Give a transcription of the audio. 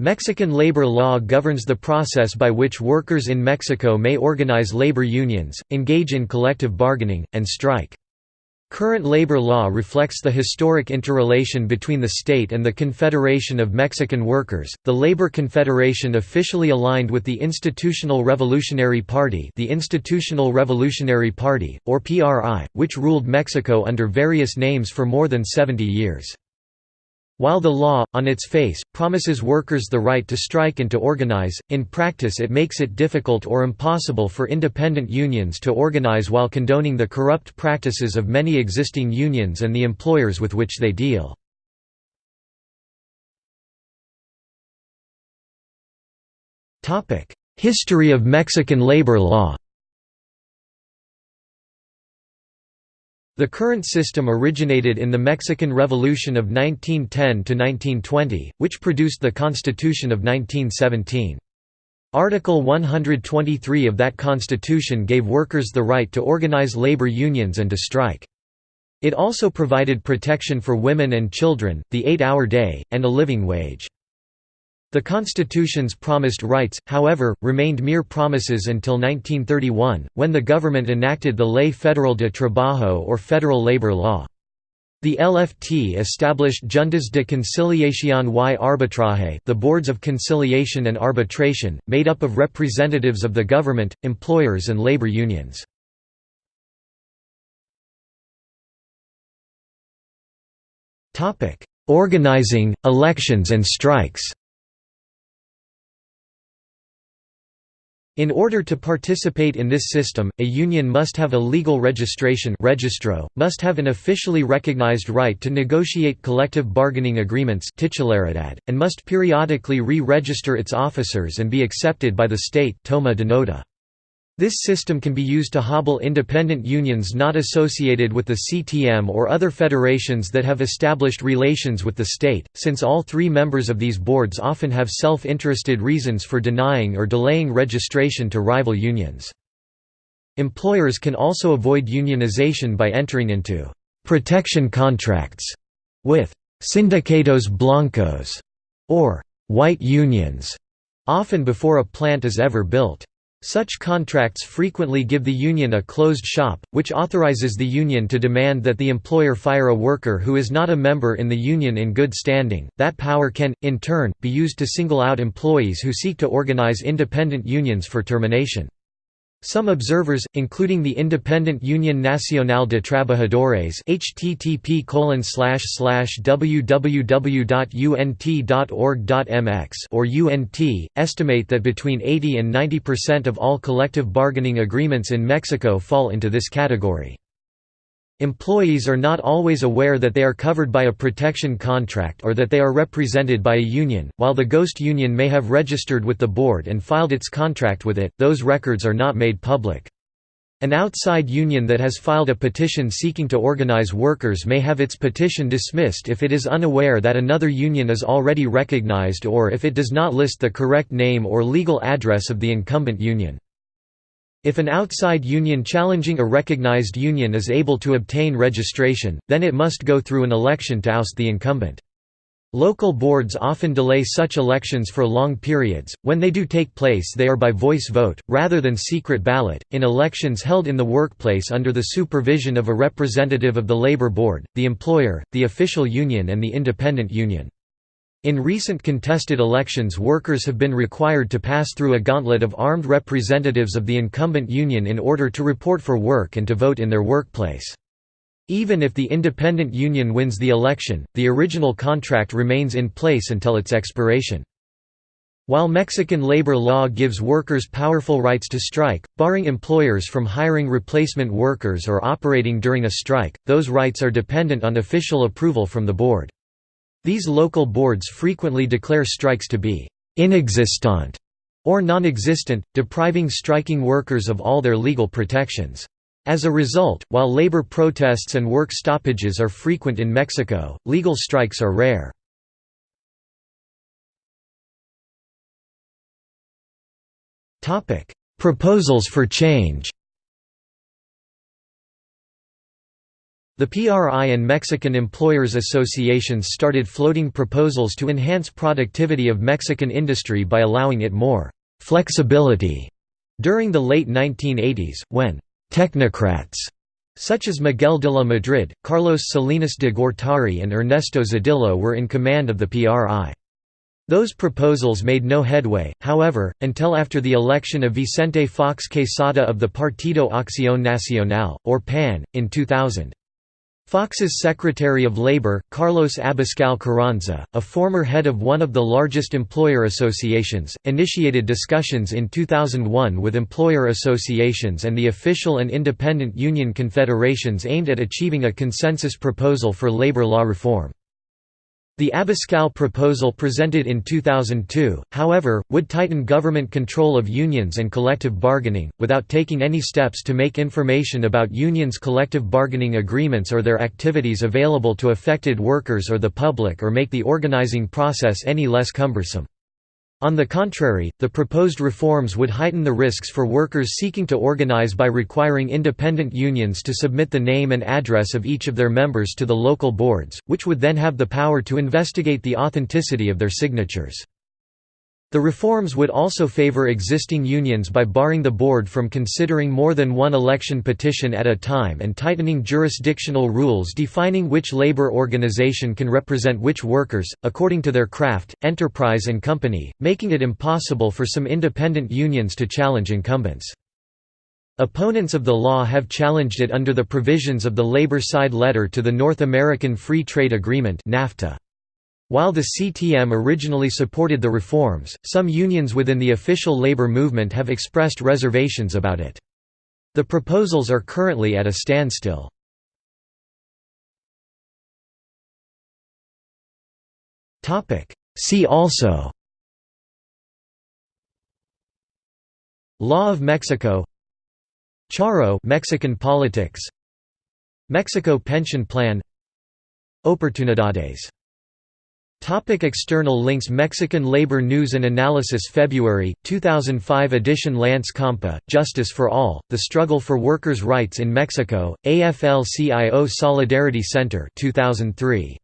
Mexican labor law governs the process by which workers in Mexico may organize labor unions, engage in collective bargaining, and strike. Current labor law reflects the historic interrelation between the state and the Confederation of Mexican Workers. The Labor Confederation officially aligned with the Institutional Revolutionary Party, the Institutional Revolutionary Party or PRI, which ruled Mexico under various names for more than 70 years. While the law, on its face, promises workers the right to strike and to organize, in practice it makes it difficult or impossible for independent unions to organize while condoning the corrupt practices of many existing unions and the employers with which they deal. History of Mexican labor law The current system originated in the Mexican Revolution of 1910–1920, which produced the Constitution of 1917. Article 123 of that constitution gave workers the right to organize labor unions and to strike. It also provided protection for women and children, the eight-hour day, and a living wage. The constitution's promised rights, however, remained mere promises until 1931, when the government enacted the Ley Federal de Trabajo or Federal Labor Law. The LFT established Juntas de Conciliación y Arbitraje the Boards of Conciliation and Arbitration, made up of representatives of the government, employers and labor unions. Organizing, elections and strikes In order to participate in this system, a union must have a legal registration registro, must have an officially recognized right to negotiate collective bargaining agreements and must periodically re-register its officers and be accepted by the state toma de nota. This system can be used to hobble independent unions not associated with the CTM or other federations that have established relations with the state, since all three members of these boards often have self-interested reasons for denying or delaying registration to rival unions. Employers can also avoid unionization by entering into «protection contracts» with «sindicatos blancos» or «white unions», often before a plant is ever built. Such contracts frequently give the union a closed shop, which authorizes the union to demand that the employer fire a worker who is not a member in the union in good standing. That power can, in turn, be used to single out employees who seek to organize independent unions for termination. Some observers, including the Independent Union Nacional de Trabajadores http www.unt.org.mx or UNT, estimate that between 80 and 90% of all collective bargaining agreements in Mexico fall into this category. Employees are not always aware that they are covered by a protection contract or that they are represented by a union. While the ghost union may have registered with the board and filed its contract with it, those records are not made public. An outside union that has filed a petition seeking to organize workers may have its petition dismissed if it is unaware that another union is already recognized or if it does not list the correct name or legal address of the incumbent union. If an outside union challenging a recognized union is able to obtain registration, then it must go through an election to oust the incumbent. Local boards often delay such elections for long periods. When they do take place, they are by voice vote, rather than secret ballot, in elections held in the workplace under the supervision of a representative of the labor board, the employer, the official union, and the independent union. In recent contested elections workers have been required to pass through a gauntlet of armed representatives of the incumbent union in order to report for work and to vote in their workplace. Even if the independent union wins the election, the original contract remains in place until its expiration. While Mexican labor law gives workers powerful rights to strike, barring employers from hiring replacement workers or operating during a strike, those rights are dependent on official approval from the board. These local boards frequently declare strikes to be «inexistent» or non-existent, depriving striking workers of all their legal protections. As a result, while labor protests and work stoppages are frequent in Mexico, legal strikes are rare. Proposals for change The PRI and Mexican Employers Associations started floating proposals to enhance productivity of Mexican industry by allowing it more flexibility during the late 1980s, when technocrats such as Miguel de la Madrid, Carlos Salinas de Gortari and Ernesto Zedillo were in command of the PRI. Those proposals made no headway, however, until after the election of Vicente Fox Quesada of the Partido Acción Nacional, or PAN, in 2000. Fox's Secretary of Labor, Carlos Abascal Carranza, a former head of one of the largest employer associations, initiated discussions in 2001 with employer associations and the official and independent union confederations aimed at achieving a consensus proposal for labor law reform. The Abascal proposal presented in 2002, however, would tighten government control of unions and collective bargaining, without taking any steps to make information about unions' collective bargaining agreements or their activities available to affected workers or the public or make the organizing process any less cumbersome. On the contrary, the proposed reforms would heighten the risks for workers seeking to organize by requiring independent unions to submit the name and address of each of their members to the local boards, which would then have the power to investigate the authenticity of their signatures. The reforms would also favor existing unions by barring the board from considering more than one election petition at a time and tightening jurisdictional rules defining which labor organization can represent which workers, according to their craft, enterprise and company, making it impossible for some independent unions to challenge incumbents. Opponents of the law have challenged it under the provisions of the Labor Side Letter to the North American Free Trade Agreement NAFTA. While the CTM originally supported the reforms, some unions within the official labor movement have expressed reservations about it. The proposals are currently at a standstill. See also. Law of Mexico. Charro Mexican politics. Mexico pension plan. Oportunidades Topic external links Mexican Labor News and Analysis February, 2005 edition Lance Compa, Justice for All, The Struggle for Workers' Rights in Mexico, AFL-CIO Solidarity Center 2003.